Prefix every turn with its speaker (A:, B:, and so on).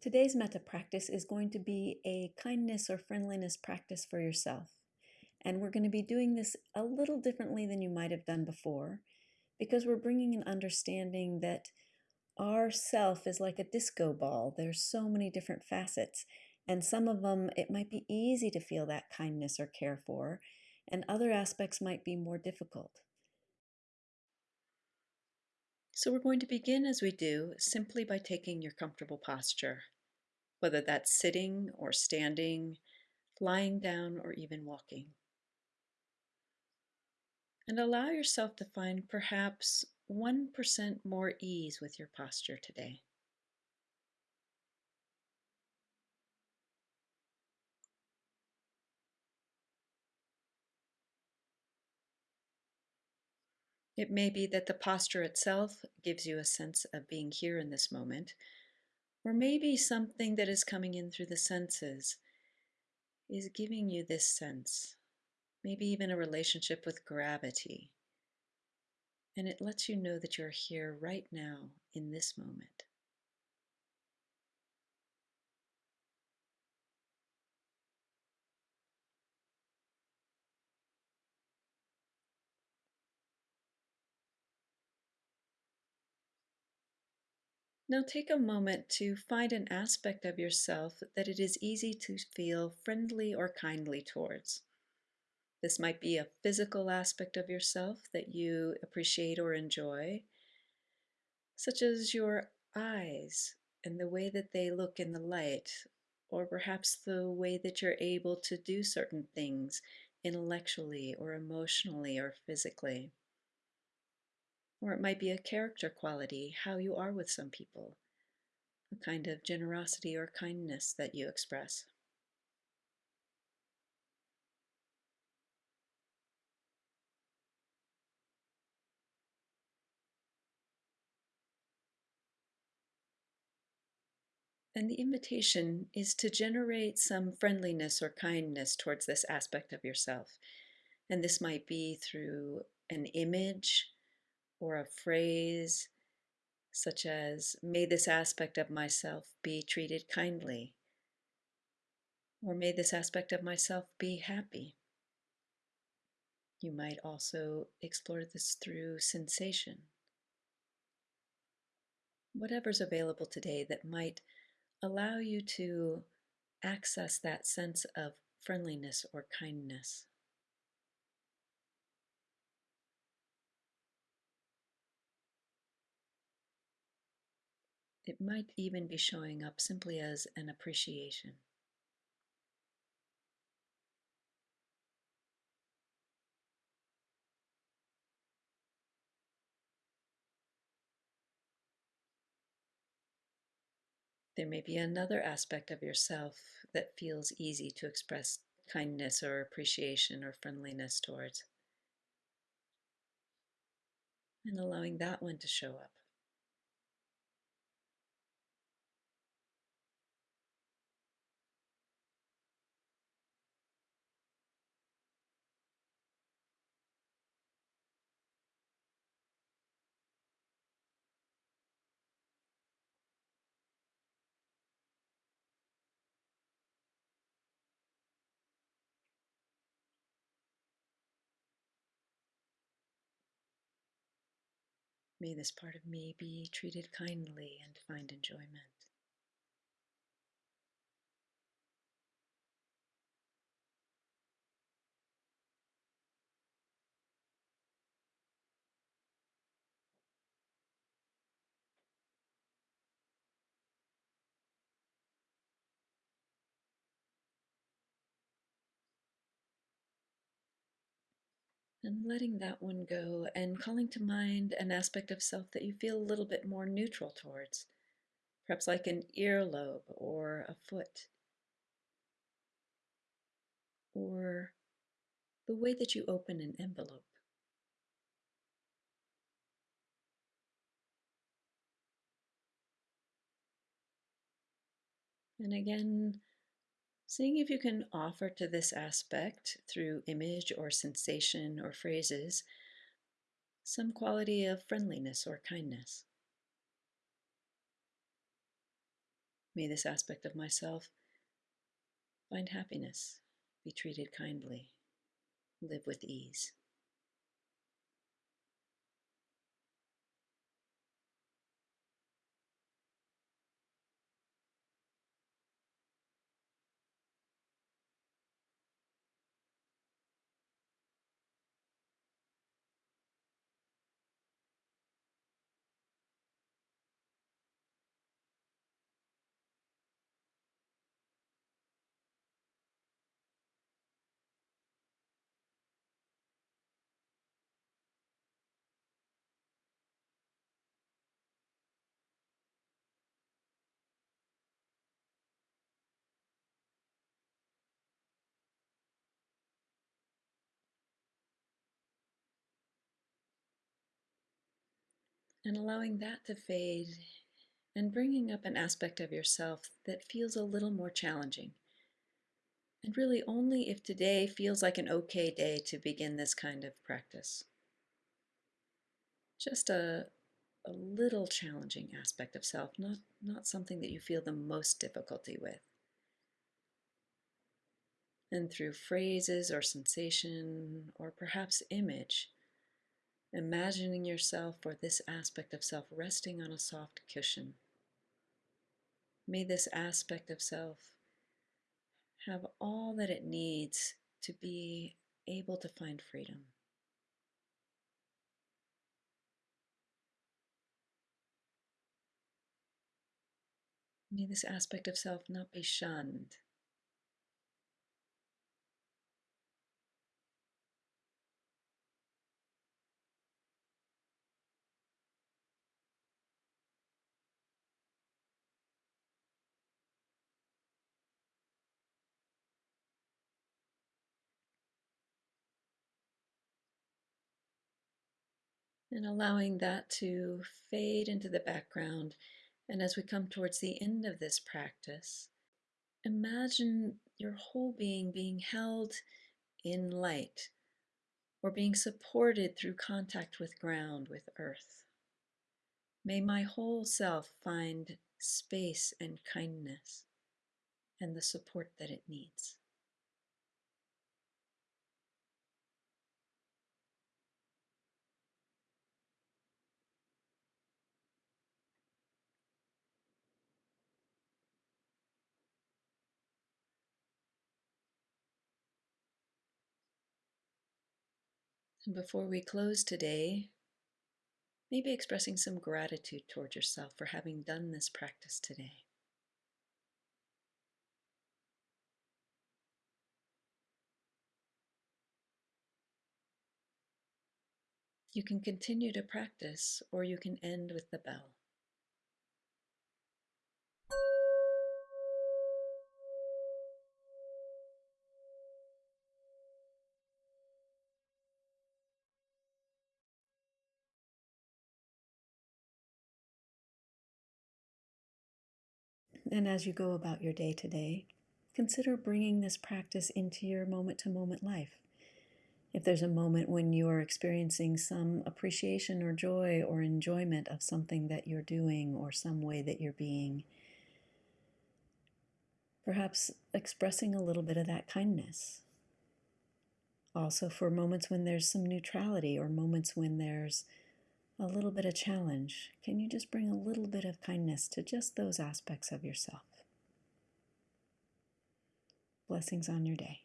A: Today's metta practice is going to be a kindness or friendliness practice for yourself. And we're going to be doing this a little differently than you might have done before because we're bringing an understanding that our self is like a disco ball. There's so many different facets, and some of them it might be easy to feel that kindness or care for, and other aspects might be more difficult. So we're going to begin as we do simply by taking your comfortable posture, whether that's sitting or standing, lying down, or even walking. And allow yourself to find perhaps 1% more ease with your posture today. It may be that the posture itself gives you a sense of being here in this moment, or maybe something that is coming in through the senses is giving you this sense, maybe even a relationship with gravity. And it lets you know that you're here right now in this moment. Now take a moment to find an aspect of yourself that it is easy to feel friendly or kindly towards. This might be a physical aspect of yourself that you appreciate or enjoy, such as your eyes and the way that they look in the light, or perhaps the way that you're able to do certain things intellectually or emotionally or physically. Or it might be a character quality, how you are with some people, a kind of generosity or kindness that you express. And the invitation is to generate some friendliness or kindness towards this aspect of yourself. And this might be through an image or a phrase such as, May this aspect of myself be treated kindly, or may this aspect of myself be happy. You might also explore this through sensation. Whatever's available today that might allow you to access that sense of friendliness or kindness. It might even be showing up simply as an appreciation. There may be another aspect of yourself that feels easy to express kindness or appreciation or friendliness towards. And allowing that one to show up. May this part of me be treated kindly and find enjoyment. And letting that one go and calling to mind an aspect of self that you feel a little bit more neutral towards, perhaps like an earlobe or a foot, or the way that you open an envelope. And again, Seeing if you can offer to this aspect through image or sensation or phrases some quality of friendliness or kindness. May this aspect of myself find happiness, be treated kindly, live with ease. And allowing that to fade and bringing up an aspect of yourself that feels a little more challenging. And really only if today feels like an okay day to begin this kind of practice. Just a, a little challenging aspect of self, not, not something that you feel the most difficulty with. And through phrases or sensation or perhaps image, imagining yourself or this aspect of self resting on a soft cushion. May this aspect of self have all that it needs to be able to find freedom. May this aspect of self not be shunned and allowing that to fade into the background. And as we come towards the end of this practice, imagine your whole being being held in light or being supported through contact with ground, with earth. May my whole self find space and kindness and the support that it needs. And before we close today, maybe expressing some gratitude toward yourself for having done this practice today. You can continue to practice or you can end with the bell. And as you go about your day to day, consider bringing this practice into your moment to moment life. If there's a moment when you are experiencing some appreciation or joy or enjoyment of something that you're doing or some way that you're being, perhaps expressing a little bit of that kindness. Also, for moments when there's some neutrality or moments when there's a little bit of challenge, can you just bring a little bit of kindness to just those aspects of yourself? Blessings on your day.